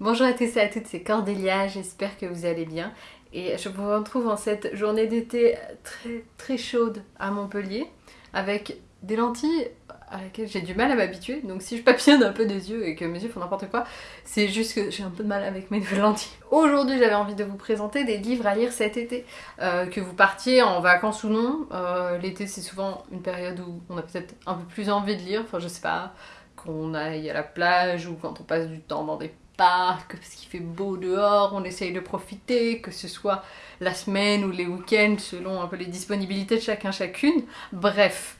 Bonjour à tous et à toutes, c'est Cordélia, j'espère que vous allez bien. Et je vous retrouve en cette journée d'été très très chaude à Montpellier avec des lentilles à laquelle j'ai du mal à m'habituer. Donc si je papillonne un peu des yeux et que mes yeux font n'importe quoi, c'est juste que j'ai un peu de mal avec mes nouvelles lentilles. Aujourd'hui j'avais envie de vous présenter des livres à lire cet été. Euh, que vous partiez en vacances ou non. Euh, l'été c'est souvent une période où on a peut-être un peu plus envie de lire. Enfin je sais pas, qu'on aille à la plage ou quand on passe du temps dans des parce qu'il fait beau dehors, on essaye de profiter, que ce soit la semaine ou les week-ends, selon un peu les disponibilités de chacun chacune. Bref,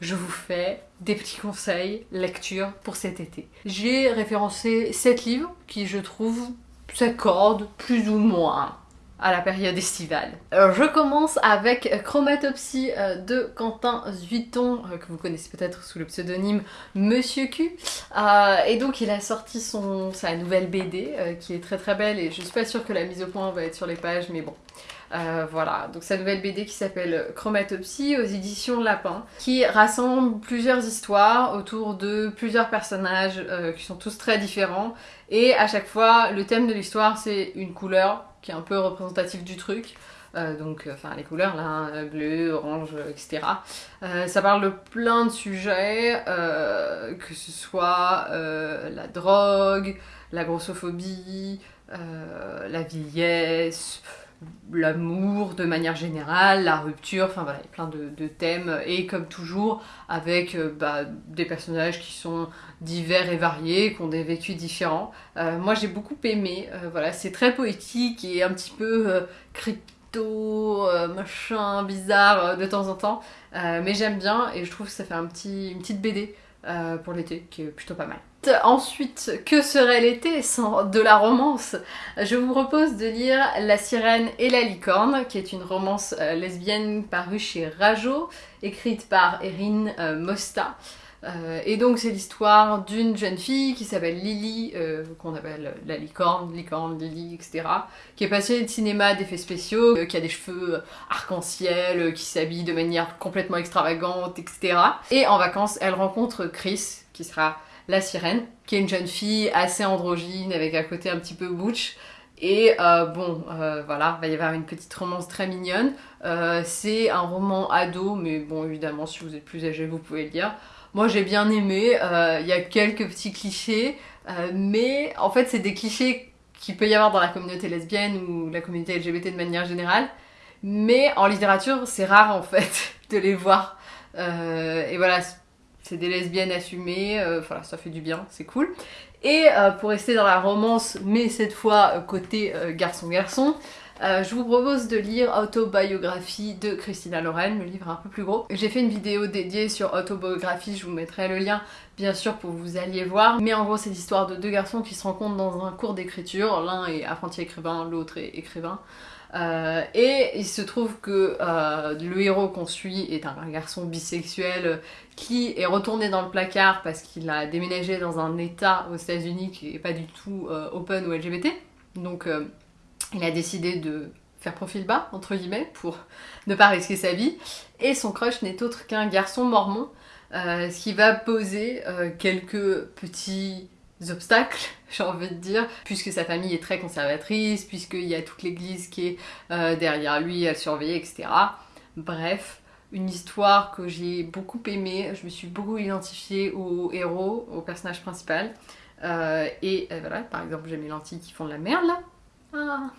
je vous fais des petits conseils lecture pour cet été. J'ai référencé 7 livres qui, je trouve, s'accordent plus ou moins à la période estivale. Alors je commence avec Chromatopsie euh, de Quentin Zuiton, euh, que vous connaissez peut-être sous le pseudonyme Monsieur Q. Euh, et donc il a sorti son, sa nouvelle BD, qui est très très belle, et je suis pas sûre que la mise au point va être sur les pages, mais bon. Voilà, donc sa nouvelle BD qui s'appelle Chromatopsie aux éditions Lapin, qui rassemble plusieurs histoires autour de plusieurs personnages qui sont tous très différents, et à chaque fois le thème de l'histoire c'est une couleur, qui est un peu représentatif du truc. Euh, donc, euh, enfin, les couleurs là, hein, bleu, orange, etc. Euh, ça parle de plein de sujets, que ce soit la drogue, la grossophobie, la vieillesse, l'amour de manière générale, la rupture, enfin voilà, plein de, thèmes, et comme toujours, avec euh, bah, des personnages qui sont divers et variés, qui ont des vécus différents. Euh, moi j'ai beaucoup aimé, euh, voilà, c'est très poétique et un petit peu crypto, machin, bizarre de temps en temps, mais j'aime bien et je trouve que ça fait un petit, une petite BD pour l'été qui est plutôt pas mal. Ensuite, que serait l'été sans de la romance? Je vous propose de lire La sirène et la licorne, qui est une romance euh, lesbienne parue chez Rajo, écrite par Erin euh, Mosta. Euh, et donc c'est l'histoire d'une jeune fille qui s'appelle Lily, qu'on appelle la licorne, licorne, Lily, etc. Qui est passionnée de cinéma, d'effets spéciaux, qui a des cheveux arc-en-ciel, qui s'habille de manière complètement extravagante, etc. Et en vacances, elle rencontre Chris, qui sera la sirène, qui est une jeune fille assez androgyne avec un côté un petit peu butch. Et euh, bon, euh, voilà, il va y avoir une petite romance très mignonne. Euh, c'est un roman ado, mais bon, évidemment, si vous êtes plus âgé, vous pouvez le lire. Moi, j'ai bien aimé. Il y a quelques petits clichés, mais en fait, c'est des clichés qu'il peut y avoir dans la communauté lesbienne ou la communauté LGBT de manière générale. Mais en littérature, c'est rare en fait de les voir. et voilà, c'est des lesbiennes assumées, euh, voilà, ça fait du bien, c'est cool. Et euh, pour rester dans la romance, mais cette fois euh, côté garçon-garçon, je vous propose de lire Autobiographie de Christina Lorraine, le livre un peu plus gros. J'ai fait une vidéo dédiée sur Autobiographie, je vous mettrai le lien bien sûr pour que vous alliez voir. Mais en gros c'est l'histoire de deux garçons qui se rencontrent dans un cours d'écriture, l'un est apprenti écrivain, l'autre est écrivain. Euh, et il se trouve que euh, le héros qu'on suit est un, garçon bisexuel qui est retourné dans le placard parce qu'il a déménagé dans un état aux états unis qui n'est pas du tout euh, open ou LGBT. Donc il a décidé de faire profil bas, entre guillemets, pour ne pas risquer sa vie. Et son crush n'est autre qu'un garçon mormon, ce qui va poser quelques petits obstacles, j'ai envie de dire, puisque sa famille est très conservatrice, puisqu'il y a toute l'église qui est euh, derrière lui à le surveiller, etc. Bref, une histoire que j'ai beaucoup aimée, je me suis beaucoup identifiée au héros, au personnage principal. Euh, et euh, voilà, par exemple, j'ai mes lentilles qui font de la merde là. Ah.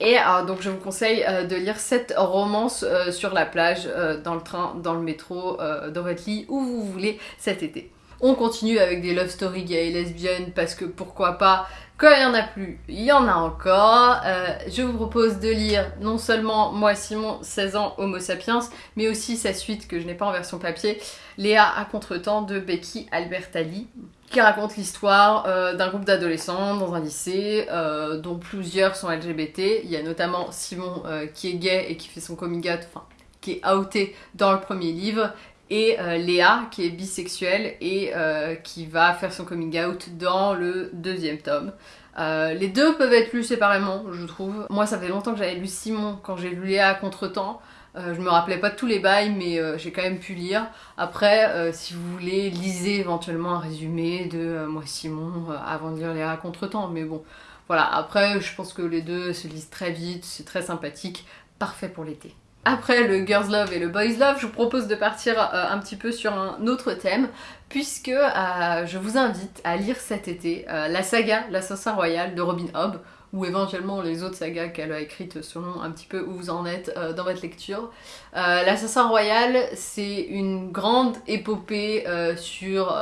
Et donc je vous conseille de lire cette romance sur la plage, dans le train, dans le métro, dans votre lit, où vous voulez cet été. On continue avec des love stories gays et lesbiennes parce que pourquoi pas, quand il y en a plus, il y en a encore. Euh, je vous propose de lire non seulement Moi Simon, 16 ans, Homo sapiens, mais aussi sa suite que je n'ai pas en version papier, Léa à contretemps de Becky Albertalli qui raconte l'histoire euh, d'un groupe d'adolescents dans un lycée euh, dont plusieurs sont LGBT. Il y a notamment Simon qui est gay et qui fait son coming out, enfin qui est outé dans le premier livre et euh, Léa qui est bisexuelle et euh, qui va faire son coming out dans le deuxième tome. Euh, les deux peuvent être lus séparément, je trouve. Moi, ça fait longtemps que j'avais lu Simon quand j'ai lu Léa à contre-temps. Euh, je me rappelais pas tous les bails, mais euh, j'ai quand même pu lire. Après, si vous voulez, lisez éventuellement un résumé de Moi Simon avant de lire les racontres-temps. Mais bon, voilà. Après, je pense que les deux se lisent très vite, c'est très sympathique, parfait pour l'été. Après le Girls Love et le Boys Love, je vous propose de partir un petit peu sur un autre thème, puisque je vous invite à lire cet été la saga L'Assassin Royal de Robin Hobb ou éventuellement les autres sagas qu'elle a écrites selon un petit peu où vous en êtes euh, dans votre lecture. Euh, L'Assassin Royal, c'est une grande épopée euh, sur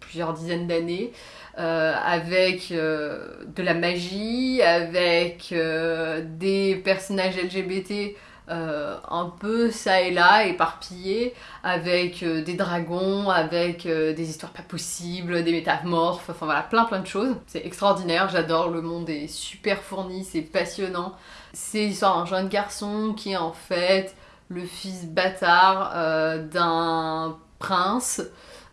plusieurs dizaines d'années. Avec de la magie, avec des personnages LGBT euh, un peu ça et là, éparpillé, avec euh, des dragons, avec euh, des histoires pas possibles, des métamorphes, enfin voilà, plein plein de choses. C'est extraordinaire, j'adore, le monde est super fourni, c'est passionnant. C'est l'histoire d'un jeune garçon qui est en fait le fils bâtard d'un prince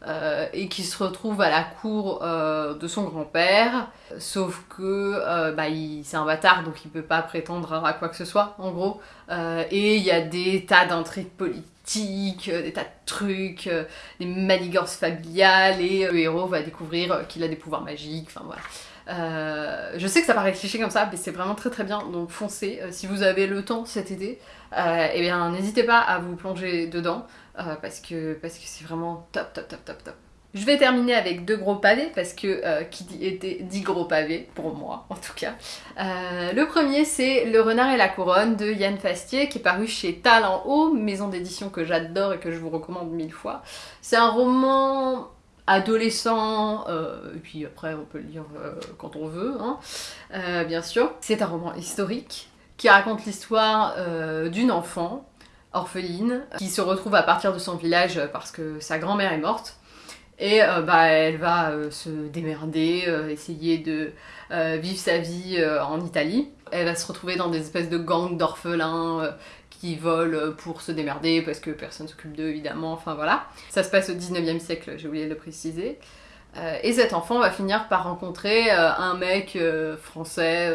euh, et qui se retrouve à la cour euh, de son grand-père, sauf que euh, bah, c'est un bâtard donc il peut pas prétendre à quoi que ce soit en gros, et il y a des tas d'intrigues politiques, des tas de trucs, des manigances familiales, et le héros va découvrir qu'il a des pouvoirs magiques, enfin voilà. Je sais que ça paraît cliché comme ça, mais c'est vraiment très très bien, donc foncez. si vous avez le temps cet été, et eh bien n'hésitez pas à vous plonger dedans. Euh, parce que parce que c'est vraiment top, top, top, top, top. Je vais terminer avec deux gros pavés parce que euh, qui était dit gros pavés, pour moi en tout cas. Euh, le premier c'est Le Renard et la Couronne de Yann Fastier qui est paru chez Talent Haut, maison d'édition que j'adore et que je vous recommande mille fois. C'est un roman adolescent, et puis après on peut le lire quand on veut, hein, bien sûr. C'est un roman historique qui raconte l'histoire d'une enfant orpheline, qui se retrouve à partir de son village parce que sa grand-mère est morte. Et euh, bah, elle va euh, se démerder, euh, essayer de vivre sa vie en Italie. Elle va se retrouver dans des espèces de gangs d'orphelins qui volent pour se démerder parce que personne s'occupe d'eux évidemment, enfin voilà. Ça se passe au 19e siècle, j'ai oublié de le préciser. et cet enfant va finir par rencontrer un mec français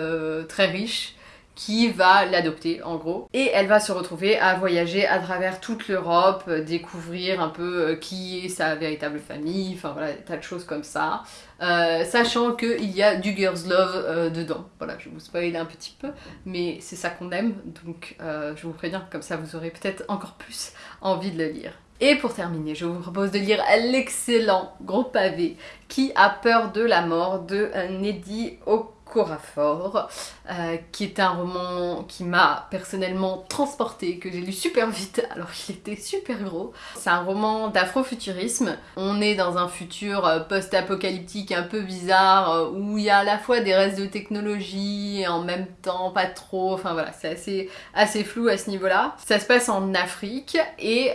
très riche qui va l'adopter en gros. Et elle va se retrouver à voyager à travers toute l'Europe, euh, découvrir un peu euh, qui est sa véritable famille, enfin voilà, tas de choses comme ça. Euh, sachant qu'il y a du girls love dedans. Voilà, je vous spoiler un petit peu, mais c'est ça qu'on aime, donc je vous préviens, comme ça vous aurez peut-être encore plus envie de le lire. Et pour terminer, je vous propose de lire l'excellent gros pavé Qui a peur de la mort de Neddy Oak Corafor, euh, qui est un roman qui m'a personnellement transporté, que j'ai lu super vite alors qu'il était super gros. C'est un roman d'afrofuturisme. On est dans un futur euh, post-apocalyptique un peu bizarre euh, où il y a à la fois des restes de technologie et en même temps pas trop. Enfin voilà, c'est assez, assez flou à ce niveau-là. Ça se passe en Afrique et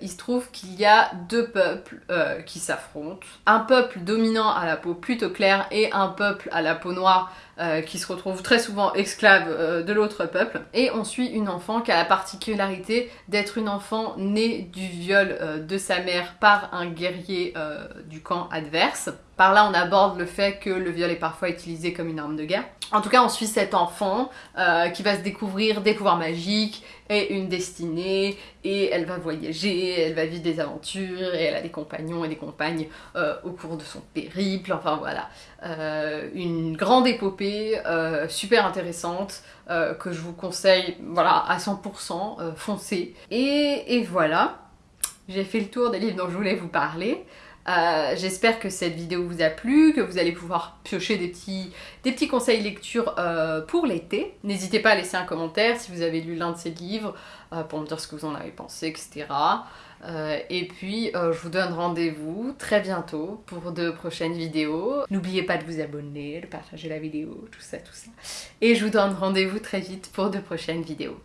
il se trouve qu'il y a deux peuples qui s'affrontent. Un peuple dominant à la peau plutôt claire et un peuple à la peau noire euh, qui se retrouve très souvent esclave euh, de l'autre peuple. Et on suit une enfant qui a la particularité d'être une enfant née du viol euh, de sa mère par un guerrier du camp adverse. Par là, on aborde le fait que le viol est parfois utilisé comme une arme de guerre. En tout cas, on suit cet enfant qui va se découvrir des pouvoirs magiques et une destinée, et elle va voyager, elle va vivre des aventures, et elle a des compagnons et des compagnes euh, au cours de son périple, enfin voilà. Euh, une grande épopée, euh, super intéressante, que je vous conseille, voilà, à 100%, foncez. Et voilà, j'ai fait le tour des livres dont je voulais vous parler. Euh, j'espère que cette vidéo vous a plu, que vous allez pouvoir piocher des petits, des petits conseils lecture euh, pour l'été. N'hésitez pas à laisser un commentaire si vous avez lu l'un de ces livres euh, pour me dire ce que vous en avez pensé, etc. et puis je vous donne rendez-vous très bientôt pour de prochaines vidéos. N'oubliez pas de vous abonner, de partager la vidéo, tout ça, tout ça. Et je vous donne rendez-vous très vite pour de prochaines vidéos.